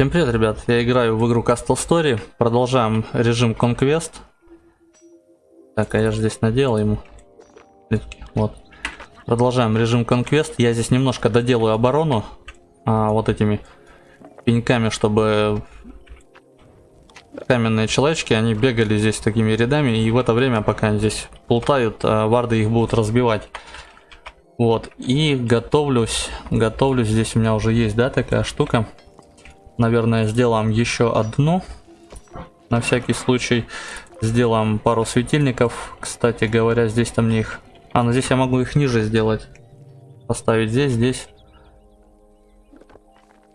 Всем привет, ребят! Я играю в игру Castle Story. Продолжаем режим Conquest. Так, а я же здесь надел ему. Вот. Продолжаем режим Conquest. Я здесь немножко доделаю оборону а, вот этими пеньками, чтобы каменные человечки, они бегали здесь такими рядами, и в это время, пока они здесь плутают, а, варды их будут разбивать. Вот, и готовлюсь, готовлюсь, здесь у меня уже есть, да, такая штука. Наверное, сделаем еще одну, на всякий случай. Сделаем пару светильников, кстати говоря, здесь-то мне их... А, ну здесь я могу их ниже сделать. Поставить здесь, здесь.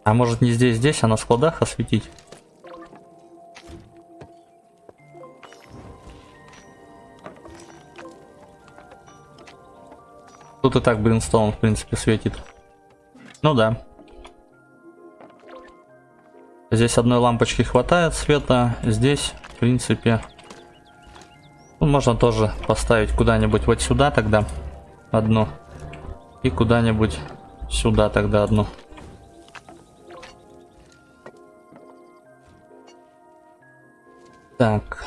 А может не здесь, здесь, а на складах осветить? Тут и так Бринстоун, в принципе, светит. Ну да. Здесь одной лампочки хватает света. Здесь, в принципе, ну, можно тоже поставить куда-нибудь вот сюда тогда одну. И куда-нибудь сюда тогда одну. Так.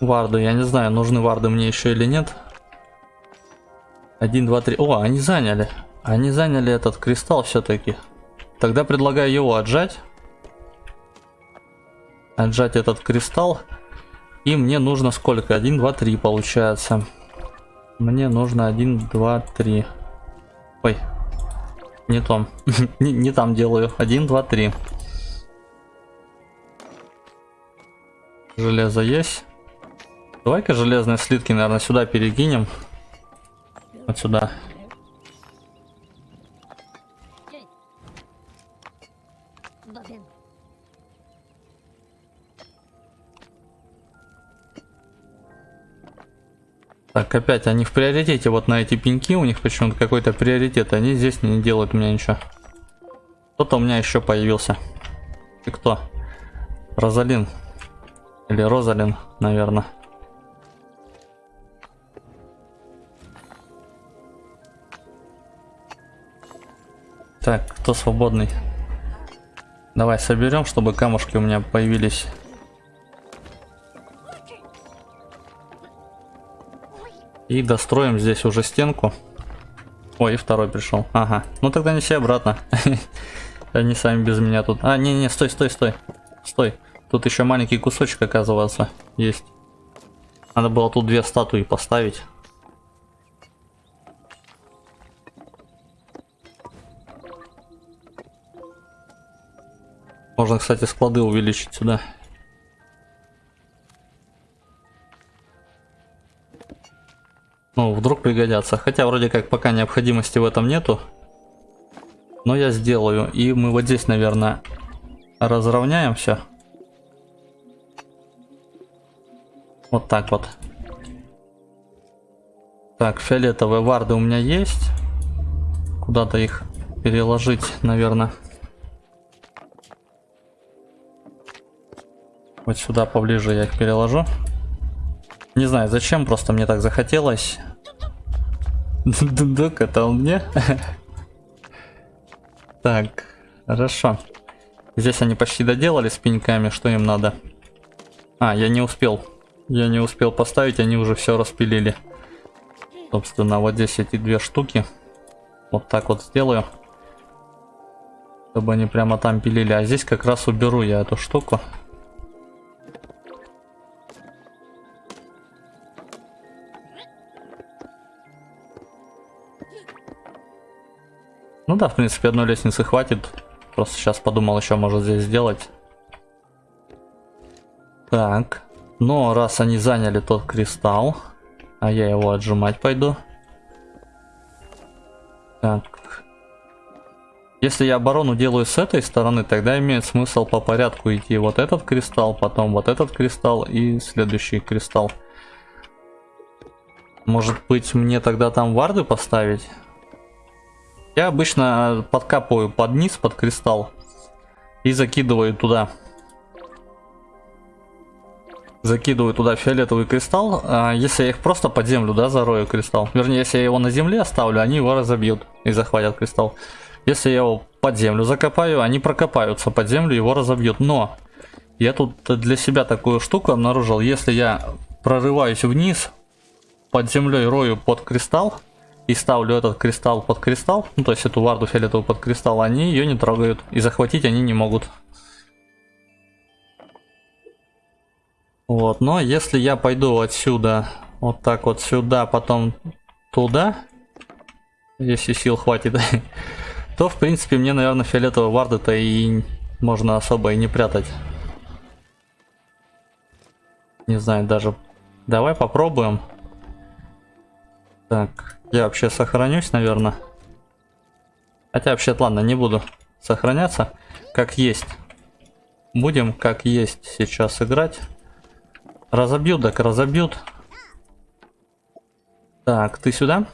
Варды, я не знаю, нужны варды мне еще или нет. Один, два, три. О, они заняли. Они заняли этот кристалл все-таки. Тогда предлагаю его отжать. Отжать этот кристалл. И мне нужно сколько? 1, 2, 3 получается. Мне нужно 1, 2, 3. Ой. Не том. не, там делаю. 1, 2, 3. Железо есть. Давай-ка железные слитки, наверное, сюда перекинем. Вот сюда. Так, опять они в приоритете, вот на эти пеньки, у них почему-то какой-то приоритет, они здесь не делают меня ничего. Кто-то у меня еще появился. И кто? Розалин. Или Розалин, наверное. Так, кто свободный? Давай соберем, чтобы камушки у меня появились. И достроим здесь уже стенку. Ой, и второй пришел. Ага. Ну тогда неси обратно. Они сами без меня тут. А, не-не, стой, стой, стой. Стой. Тут еще маленький кусочек, оказывается, есть. Надо было тут две статуи поставить. Можно, кстати, склады увеличить сюда. Ну, вдруг пригодятся. Хотя вроде как пока необходимости в этом нету. Но я сделаю. И мы вот здесь, наверное, разровняем все. Вот так вот. Так, фиолетовые варды у меня есть. Куда-то их переложить, наверное. Вот сюда поближе я их переложу. Не знаю зачем, просто мне так захотелось. Дундук, это он мне? Так, хорошо. Здесь они почти доделали с пеньками, что им надо? А, я не успел. Я не успел поставить, они уже все распилили. Собственно, вот здесь эти две штуки. Вот так вот сделаю. Чтобы они прямо там пилили. А здесь как раз уберу я эту штуку. Ну да, в принципе, одной лестницы хватит. Просто сейчас подумал, еще может здесь сделать. Так. Но раз они заняли тот кристалл, а я его отжимать пойду. Так. Если я оборону делаю с этой стороны, тогда имеет смысл по порядку идти вот этот кристалл, потом вот этот кристалл и следующий кристалл. Может быть мне тогда там варды поставить? Я обычно подкапываю под низ, под кристалл. И закидываю туда. Закидываю туда фиолетовый кристалл. А если я их просто под землю, да, зарою кристалл. Вернее, если я его на земле оставлю, они его разобьют и захватят кристалл. Если я его под землю закопаю, они прокопаются под землю, его разобьют. Но я тут для себя такую штуку обнаружил. Если я прорываюсь вниз, под землей рою под кристалл, и ставлю этот кристалл под кристалл, ну то есть эту варду фиолетовую под кристалл, они ее не трогают. И захватить они не могут. Вот, но если я пойду отсюда, вот так вот сюда, потом туда, если сил хватит, то в принципе мне, наверное, фиолетовые варды-то и можно особо и не прятать. Не знаю даже. Давай попробуем. Так, я вообще сохранюсь, наверное. Хотя вообще, ладно, не буду сохраняться. Как есть. Будем как есть сейчас играть. Разобьют, так разобьют. Так, ты сюда?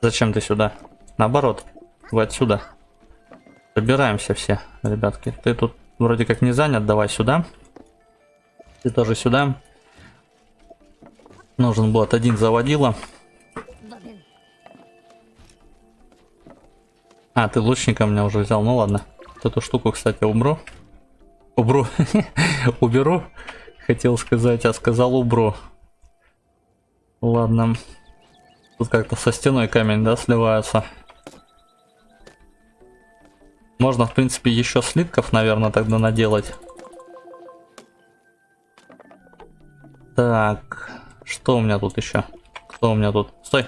Зачем ты сюда? Наоборот, вы отсюда. Собираемся все, ребятки. Ты тут вроде как не занят, давай сюда. Ты тоже сюда. Нужен был один заводила. А, ты лучника меня уже взял. Ну ладно. Эту штуку, кстати, убру. Убру. Уберу. Хотел сказать, а сказал убру. Ладно. Тут как-то со стеной камень, да, сливается. Можно, в принципе, еще слитков, наверное, тогда наделать. Так, что у меня тут еще? Кто у меня тут? Стой!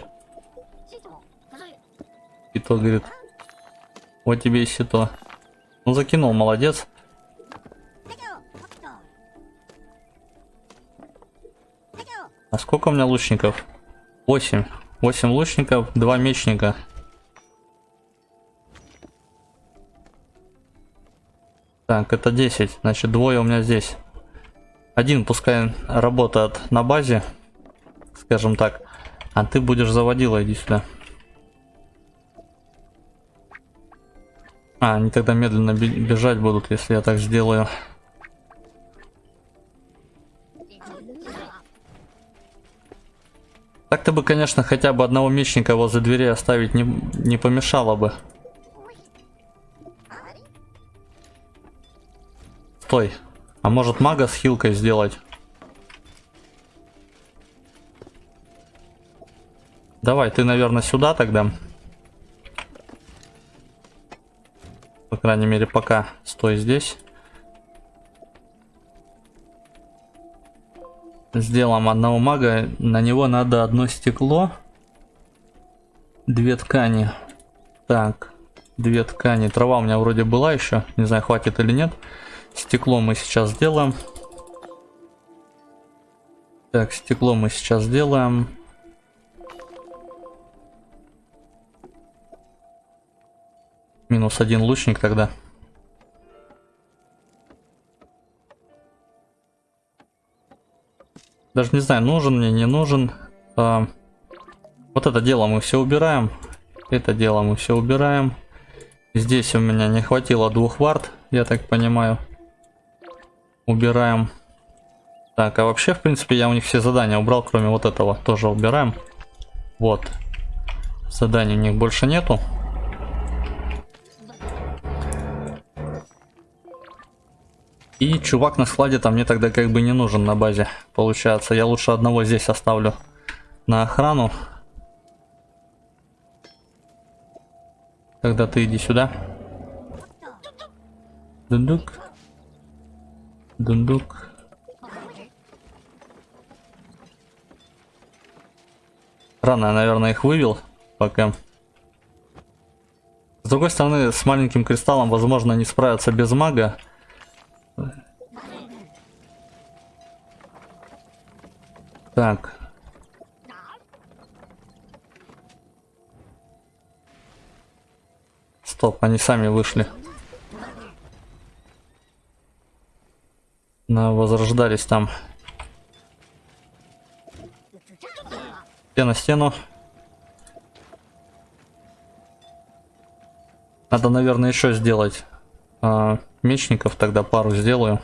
И говорит, вот тебе и сито. Ну, закинул, молодец. А сколько у меня лучников? 8. 8 лучников, 2 мечника. Так, это 10. Значит, двое у меня здесь. Один пускай работает на базе, скажем так. А ты будешь заводила, иди сюда. А, они тогда медленно бежать будут, если я так сделаю. Так-то бы, конечно, хотя бы одного мечника возле двери оставить не, не помешало бы. Стой. А может мага с хилкой сделать? Давай, ты, наверное, сюда тогда. По крайней мере, пока стой здесь. Сделаем одного мага. На него надо одно стекло. Две ткани. Так, две ткани. Трава у меня вроде была еще. Не знаю, хватит или нет. Стекло мы сейчас сделаем. Так, стекло мы сейчас сделаем. Минус один лучник тогда. Даже не знаю, нужен мне, не нужен. А, вот это дело мы все убираем. Это дело мы все убираем. Здесь у меня не хватило двух вард, я так понимаю. Убираем. Так, а вообще, в принципе, я у них все задания убрал, кроме вот этого. Тоже убираем. Вот. Заданий у них больше нету. И чувак на складе там мне тогда как бы не нужен на базе. Получается, я лучше одного здесь оставлю на охрану. Тогда ты иди сюда. Дундук. Дундук. Рано я, наверное, их вывел пока. С другой стороны, с маленьким кристаллом, возможно, не справятся без мага. Так. Стоп, они сами вышли. На возрождались там. Стена стену. Надо, наверное, еще сделать а, мечников, тогда пару сделаю.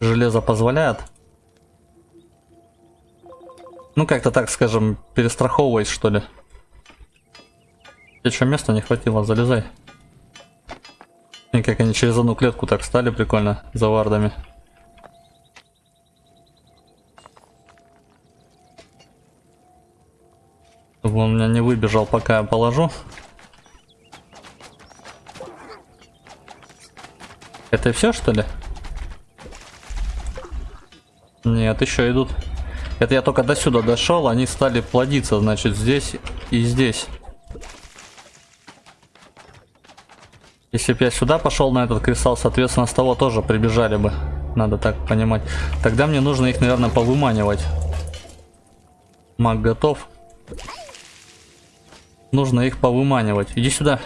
Железо позволяет. Ну, как-то так, скажем, перестраховываясь, что ли. Тебе что, места не хватило? Залезай. И как они через одну клетку так стали прикольно, за вардами. Чтобы он меня не выбежал, пока я положу. Это все, что ли? Нет, еще идут. Это я только до сюда дошел, они стали плодиться, значит, здесь и здесь. Если бы я сюда пошел на этот кристалл, соответственно, с того тоже прибежали бы. Надо так понимать. Тогда мне нужно их, наверное, повыманивать. Маг готов. Нужно их повыманивать. Иди сюда.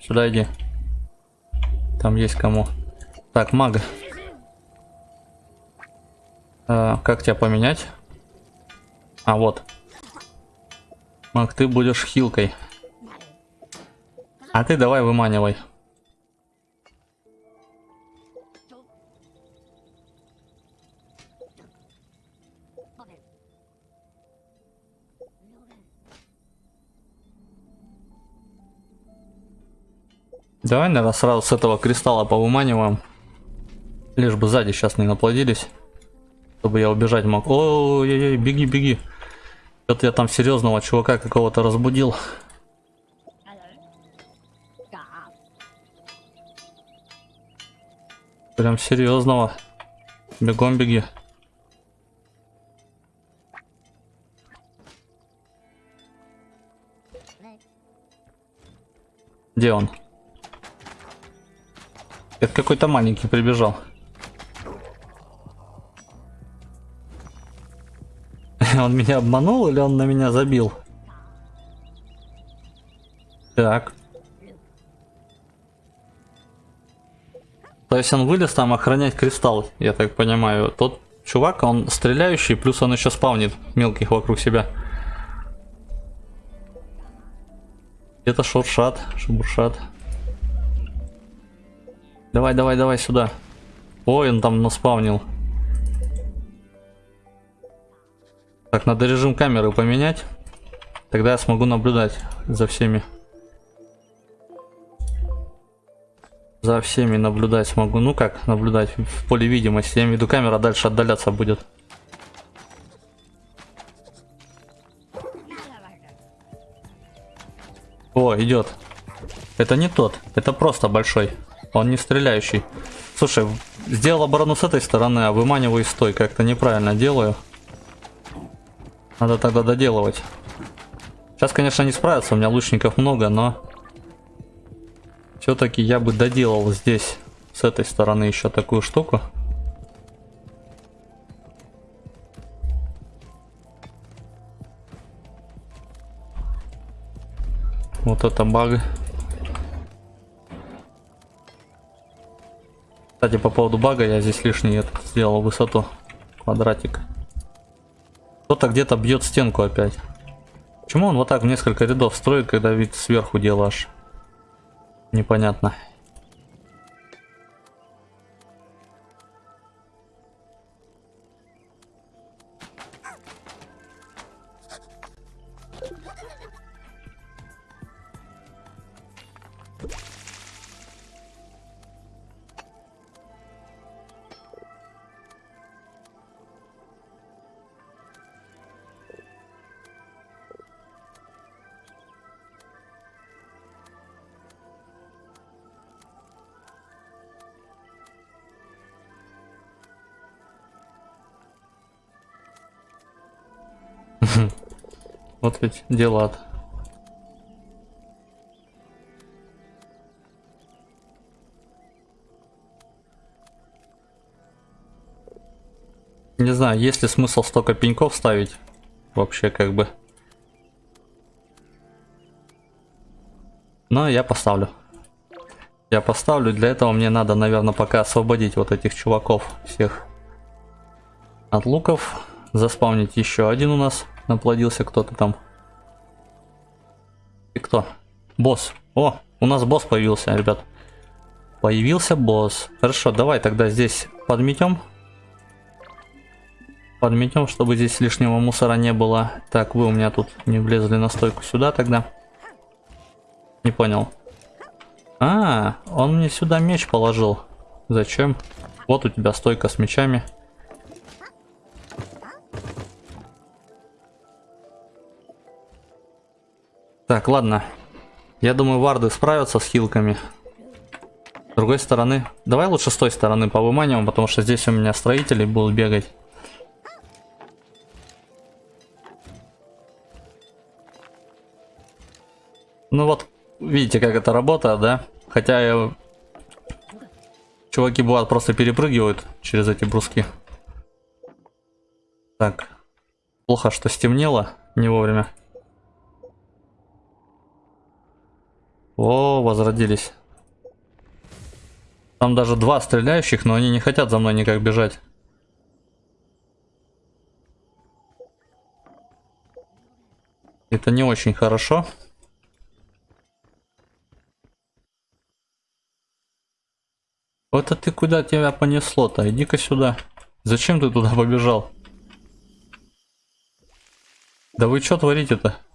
Сюда иди. Там есть кому. Так, маг. А, как тебя поменять? А, вот. Маг, ты будешь хилкой. А ты давай выманивай. Давай, наверное, сразу с этого кристалла повыманиваем. Лишь бы сзади сейчас не наплодились. Чтобы я убежать мог. Ой-ой-ой, беги, беги. Это я там серьезного чувака какого-то разбудил. Прям серьезного. Бегом беги. Где он? Это какой-то маленький прибежал. Он меня обманул или он на меня забил? Так. То есть он вылез там охранять кристалл, я так понимаю. Тот чувак, он стреляющий, плюс он еще спавнит мелких вокруг себя. Это шуршат, шебуршат. Давай, давай, давай сюда. Ой, он там наспавнил. Так, надо режим камеры поменять. Тогда я смогу наблюдать за всеми. За всеми наблюдать смогу. Ну как наблюдать? В поле видимости. Я имею в виду, камера дальше отдаляться будет. О, идет. Это не тот. Это просто большой. Он не стреляющий. Слушай, сделал оборону с этой стороны, а выманиваю с той. Как-то неправильно делаю. Надо тогда доделывать. Сейчас, конечно, не справится, у меня лучников много, но... Все-таки я бы доделал здесь, с этой стороны, еще такую штуку. Вот это баг. Кстати, по поводу бага я здесь лишний этот сделал высоту. Квадратик. Кто-то где-то бьет стенку опять. Почему он вот так в несколько рядов строит, когда вид сверху делаешь? Непонятно. Вот ведь дела. -то. Не знаю, есть ли смысл столько пеньков ставить? Вообще как бы. Но я поставлю. Я поставлю. Для этого мне надо, наверное, пока освободить вот этих чуваков всех от луков. Заспавнить еще один у нас. Наплодился кто-то там. И кто? Босс. О, у нас босс появился, ребят. Появился босс. Хорошо, давай тогда здесь подметем. Подметем, чтобы здесь лишнего мусора не было. Так, вы у меня тут не влезли на стойку сюда тогда. Не понял. А, он мне сюда меч положил. Зачем? Вот у тебя стойка с мечами. Так, ладно. Я думаю, варды справятся с хилками. С другой стороны... Давай лучше с той стороны повыманиваем, потому что здесь у меня строители будут бегать. Ну вот, видите, как это работает, да? Хотя я... чуваки бывают просто перепрыгивают через эти бруски. Так. Плохо, что стемнело не вовремя. О, возродились. Там даже два стреляющих, но они не хотят за мной никак бежать. Это не очень хорошо. Вот это ты куда тебя понесло-то? Иди-ка сюда. Зачем ты туда побежал? Да вы что творите-то?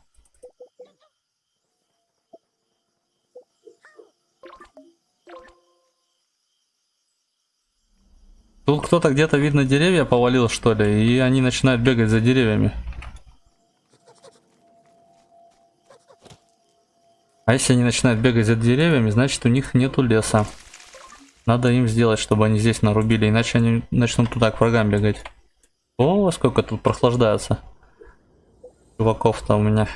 Тут кто-то где-то, видно, деревья повалил, что ли, и они начинают бегать за деревьями. А если они начинают бегать за деревьями, значит у них нету леса. Надо им сделать, чтобы они здесь нарубили, иначе они начнут туда к врагам бегать. О, сколько тут прохлаждается. Чуваков-то у меня.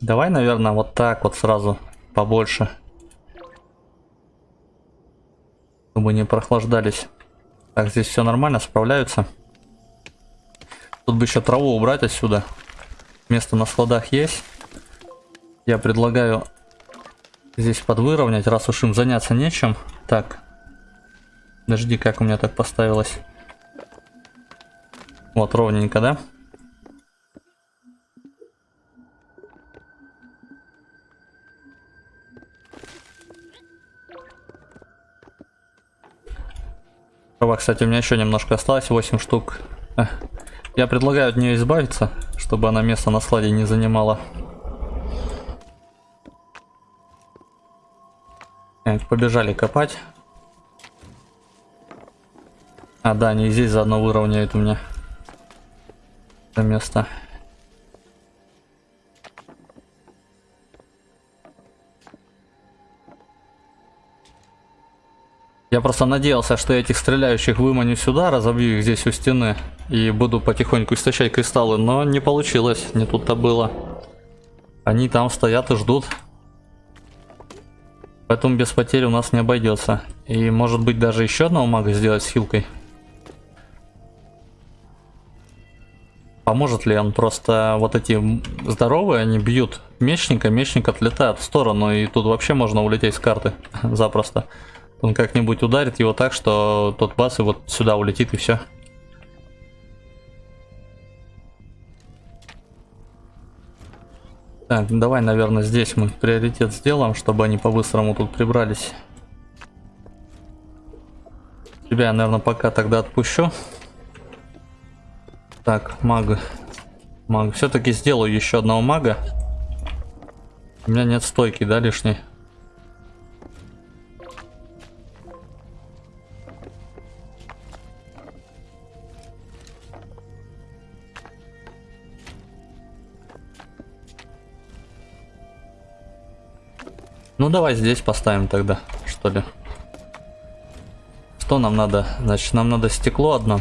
Давай, наверное, вот так вот сразу побольше. Чтобы не прохлаждались. Так, здесь все нормально, справляются. Тут бы еще траву убрать отсюда. Место на складах есть. Я предлагаю здесь подвыровнять, раз уж им заняться нечем. Так. Подожди, как у меня так поставилось? Вот, ровненько, да? Трава, кстати, у меня еще немножко осталось, 8 штук. Я предлагаю от нее избавиться, чтобы она место на складе не занимала. Так, побежали копать. А, да, они здесь заодно выровняют у меня это место. Я просто надеялся, что я этих стреляющих выманю сюда, разобью их здесь у стены и буду потихоньку истощать кристаллы, но не получилось, не тут-то было. Они там стоят и ждут. Поэтому без потерь у нас не обойдется. И может быть даже еще одного мага сделать с хилкой. Поможет ли он? Просто вот эти здоровые, они бьют мечника, мечник отлетает в сторону, и тут вообще можно улететь с карты запросто. Он как-нибудь ударит его так, что тот бас и вот сюда улетит и все. Так, давай, наверное, здесь мы приоритет сделаем, чтобы они по-быстрому тут прибрались. Тебя я, наверное, пока тогда отпущу. Так, мага. Маг. Все-таки сделаю еще одного мага. У меня нет стойки, да, лишней? Давай здесь поставим тогда, что ли. Что нам надо? Значит, нам надо стекло одно.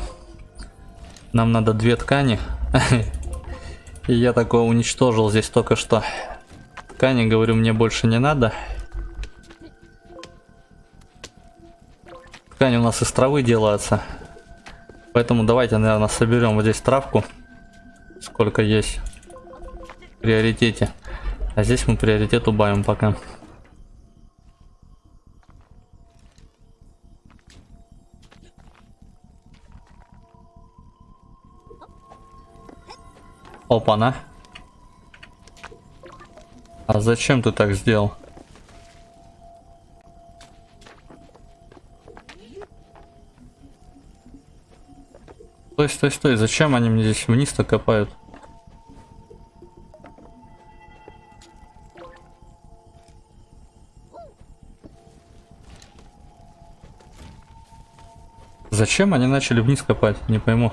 Нам надо две ткани. И я такое уничтожил здесь только что. Ткани, говорю, мне больше не надо. Ткани у нас из травы делаются. Поэтому давайте, наверное, соберем вот здесь травку. Сколько есть. В приоритете. А здесь мы приоритет убавим пока. Опа-на. А зачем ты так сделал? Стой, стой, стой. Зачем они мне здесь вниз-то копают? Зачем они начали вниз копать? Не пойму.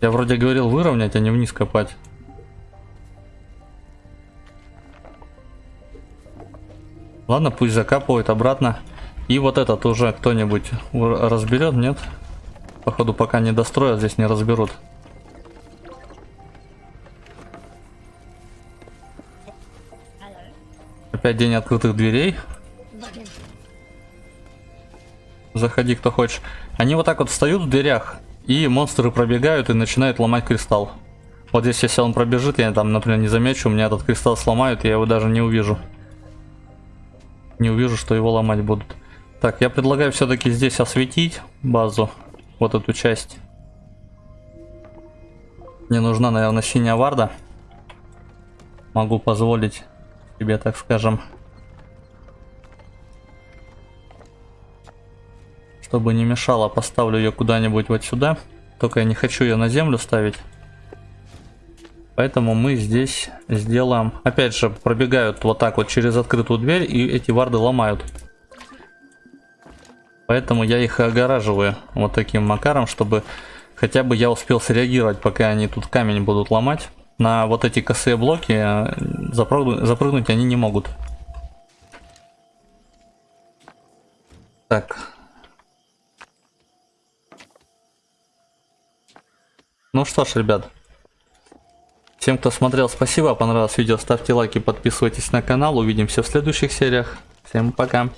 Я вроде говорил выровнять, а не вниз копать. Ладно, пусть закапывает обратно. И вот этот уже кто-нибудь разберет, нет? Походу, пока не достроят, здесь не разберут. Опять день открытых дверей. Заходи, кто хочешь. Они вот так вот встают в дверях, и монстры пробегают и начинают ломать кристалл. Вот здесь, если он пробежит, я там, например, не замечу, у меня этот кристалл сломают, я его даже не увижу. Не увижу, что его ломать будут. Так, я предлагаю все-таки здесь осветить базу, вот эту часть. Мне нужна, наверное, синяя варда. Могу позволить себе, так скажем. Чтобы не мешало, поставлю ее куда-нибудь вот сюда. Только я не хочу ее на землю ставить. Поэтому мы здесь сделаем... Опять же, пробегают вот так вот через открытую дверь, и эти варды ломают. Поэтому я их огораживаю вот таким макаром, чтобы хотя бы я успел среагировать, пока они тут камень будут ломать на вот эти косые блоки э, запрыгнуть, запрыгнуть они не могут. Так. Ну что ж, ребят. Всем, кто смотрел, спасибо. Понравилось видео, ставьте лайки, подписывайтесь на канал. Увидимся в следующих сериях. Всем пока.